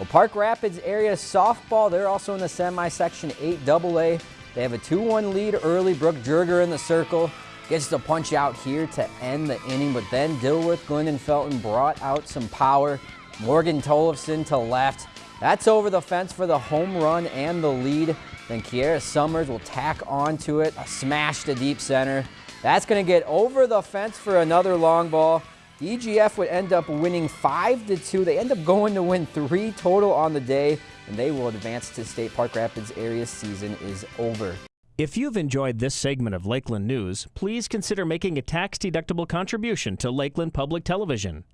Well, Park Rapids area softball, they're also in the semi-section 8 AA. They have a 2-1 lead early. Brooke Jurger in the circle. Gets the punch out here to end the inning, but then Dilworth, Glyndon Felton brought out some power. Morgan Tollefson to left. That's over the fence for the home run and the lead. Then Kiera Summers will tack onto it, a smash to deep center. That's going to get over the fence for another long ball. EGF would end up winning 5 to 2. They end up going to win three total on the day, and they will advance to state Park Rapids area season is over. If you've enjoyed this segment of Lakeland News, please consider making a tax-deductible contribution to Lakeland Public Television.